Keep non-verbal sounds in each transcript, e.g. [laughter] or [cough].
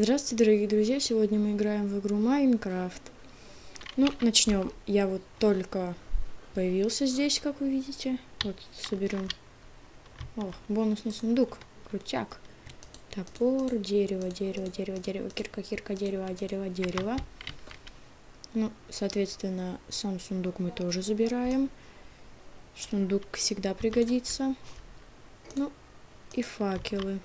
Здравствуйте, дорогие друзья! Сегодня мы играем в игру Майнкрафт. Ну, начнем. Я вот только появился здесь, как вы видите. Вот, соберем. О, бонусный сундук. Крутяк. Топор, дерево, дерево, дерево, дерево, кирка, кирка, дерево, дерево, дерево. Ну, соответственно, сам сундук мы тоже забираем. Сундук всегда пригодится. Ну, и факелы.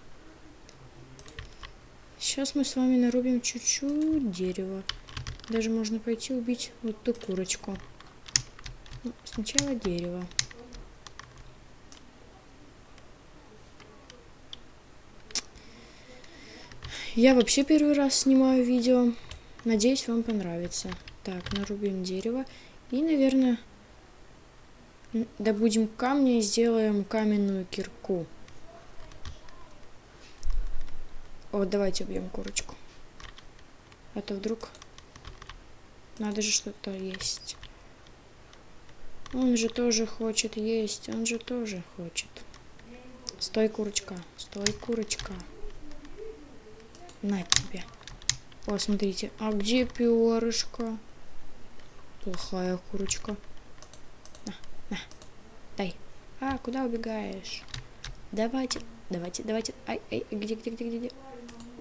Сейчас мы с вами нарубим чуть-чуть дерева. Даже можно пойти убить вот ту курочку. Ну, сначала дерево. Я вообще первый раз снимаю видео. Надеюсь, вам понравится. Так, нарубим дерево. И, наверное, добудем камня и сделаем каменную кирку. Вот, давайте убьем курочку. А то вдруг надо же что-то есть. Он же тоже хочет есть, он же тоже хочет. Стой, курочка, стой, курочка. На тебе. О, смотрите, а где перышко? Плохая курочка. На, на, дай. А, куда убегаешь? Давайте, давайте, давайте. Ай, ай, где, где, где, где, где?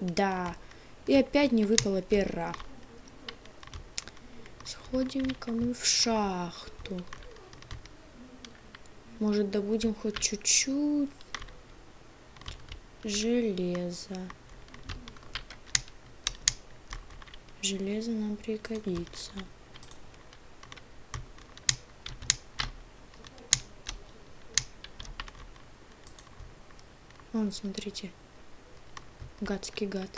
Да. И опять не выпало пера. Сходим-ка мы в шахту. Может, добудем хоть чуть-чуть железа. Железо нам пригодится. Вон, смотрите. Гадский гад.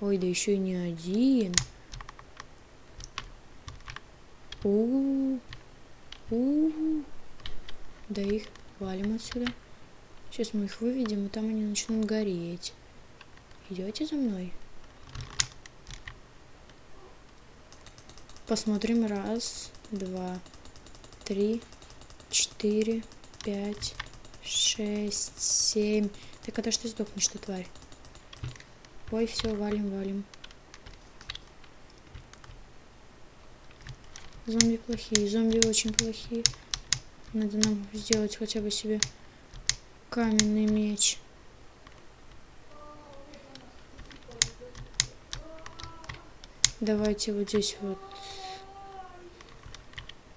Ой, да еще и не один. У, -у, -у, -у. Да их валим отсюда. Сейчас мы их выведем, и там они начнут гореть. Идете за мной? Посмотрим. Раз, два, три, четыре, пять, шесть, семь. Так когда ж ты сдохнешь, ты тварь? Ой, все, валим, валим. Зомби плохие, зомби очень плохие. Надо нам сделать хотя бы себе каменный меч. Давайте вот здесь вот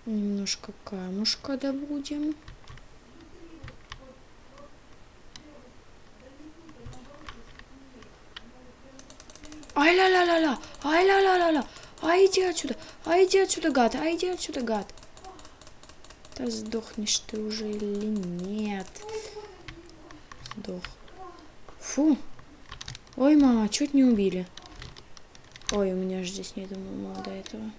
немножко камушка добудем. Ай-ля-ля-ля-ля! Ай-ля-ля-ля-ля! Ай, иди отсюда! Ай, иди отсюда, гад! Ай, иди отсюда, гад! Да сдохнешь ты уже или нет? Сдох. Фу! Ой, мама, чуть не убили. Ой, у меня же здесь нету мама до этого.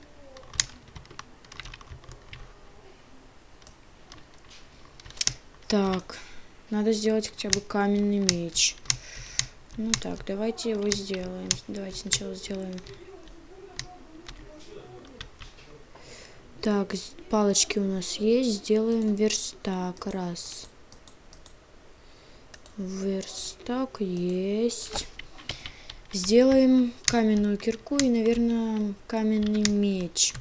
Так, надо сделать хотя бы каменный меч. Ну так, давайте его сделаем. Давайте сначала сделаем. Так, палочки у нас есть. Сделаем верстак. Раз. Верстак есть. Сделаем каменную кирку и, наверное, каменный меч.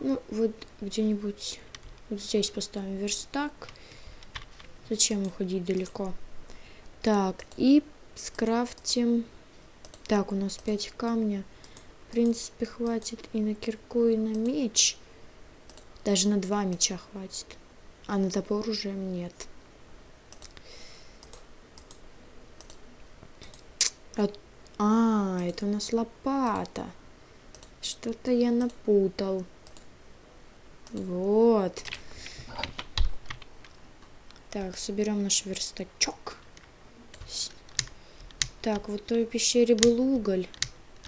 Ну, вот где-нибудь вот здесь поставим верстак. Зачем уходить далеко? Так, и скрафтим... Так, у нас 5 камня. В принципе, хватит и на кирку, и на меч. Даже на два меча хватит. А на топор уже нет. А, а это у нас лопата. Что-то я напутал. Вот. Так, соберем наш верстачок. Так, вот в той пещере был уголь.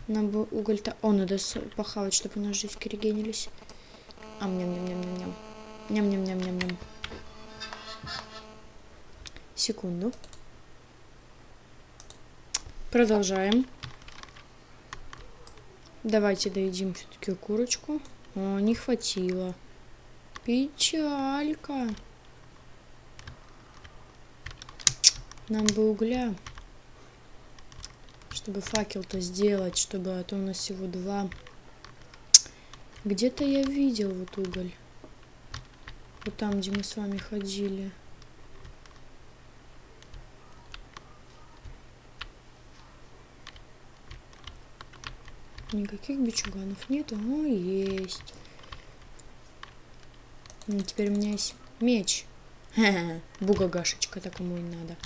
Нам бы уголь-то... О, надо похавать, чтобы у нас жизнь регенились. Ам, ням, ням, ням, ням, ням. Ням, ням, ням, ням, ням. Секунду. Продолжаем. Давайте доедим все-таки курочку. О, не хватило. Печалька. Нам бы угля чтобы факел-то сделать, чтобы а то у нас всего два. Где-то я видел вот уголь. Вот там, где мы с вами ходили. Никаких бичуганов нету. О, есть. Ну, теперь у меня есть меч. [laughs] Бугагашечка, так кому и надо.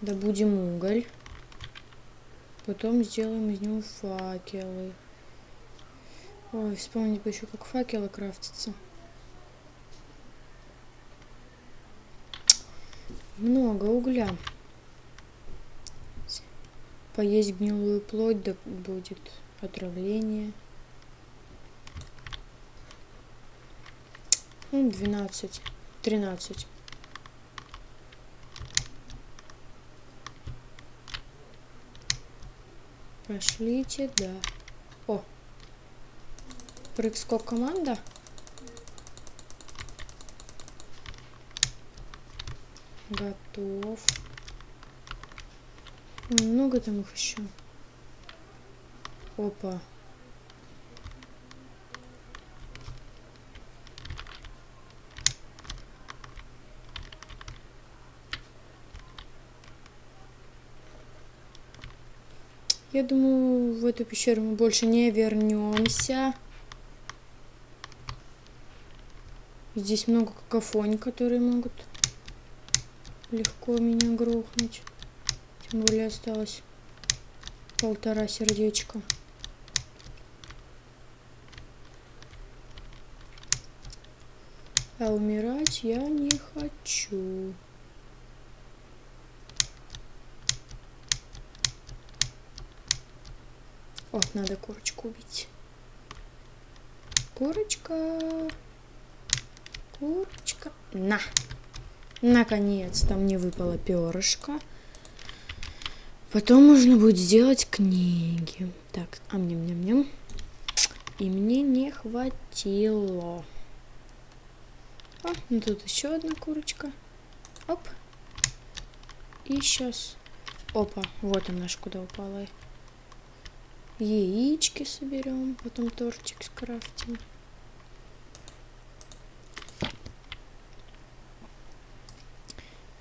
Добудем уголь. Потом сделаем из него факелы. Ой, вспомнить бы еще, как факелы крафтятся. Много угля. Поесть гнилую плоть, да будет отравление. Ну, 12, 13. Пошлите, да. О! Прыг-скок команда. Готов. Много там их еще. Опа. Я думаю, в эту пещеру мы больше не вернемся. Здесь много какофоний, которые могут легко меня грохнуть. Тем более осталось полтора сердечка. А умирать я не хочу. О, надо курочку убить. Курочка. Курочка. На. Наконец-то мне выпало перышко. Потом можно будет сделать книги. Так, а мне мне мне. И мне не хватило. О, ну тут еще одна курочка. Оп. И сейчас. Опа, вот она наш куда упала яички соберем, потом тортик скрафтим.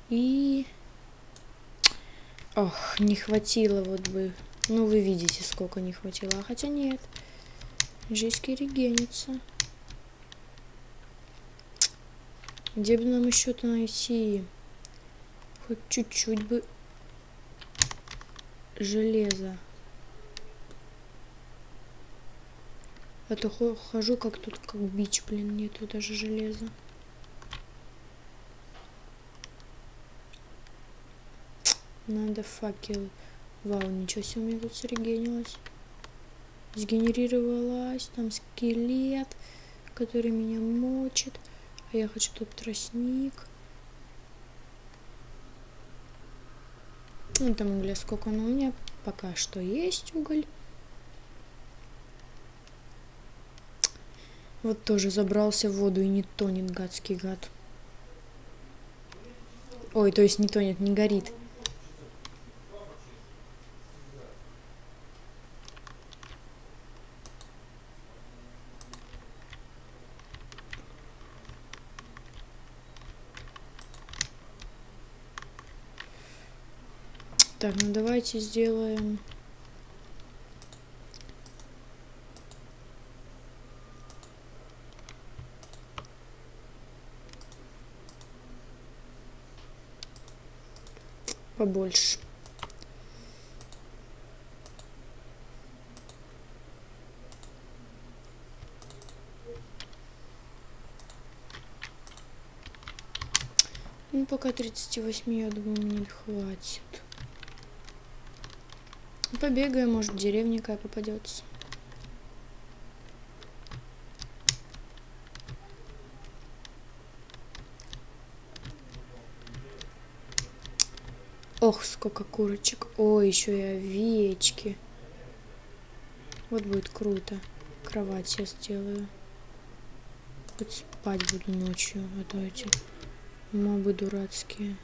И... Ох, не хватило вот бы. Ну, вы видите, сколько не хватило. А хотя нет. Жизнь регенится. Где бы нам еще-то найти? Хоть чуть-чуть бы железа. А то хожу как тут, как бич, блин, нету даже железа. Надо факел. Вау, ничего себе, у меня тут срегенилось. Сгенерировалась, там скелет, который меня мочит. А я хочу тут тростник. Ну, там угля сколько, но у меня пока что есть уголь. Вот тоже забрался в воду и не тонет, гадский гад. Ой, то есть не тонет, не горит. Так, ну давайте сделаем побольше. Ну, пока 38, я думаю, мне хватит. Побегаем, может, деревня какая попадется. Ох, сколько курочек. Ой, еще и овечки. Вот будет круто. Кровать я сделаю. Хоть спать буду ночью, а то эти мобы дурацкие.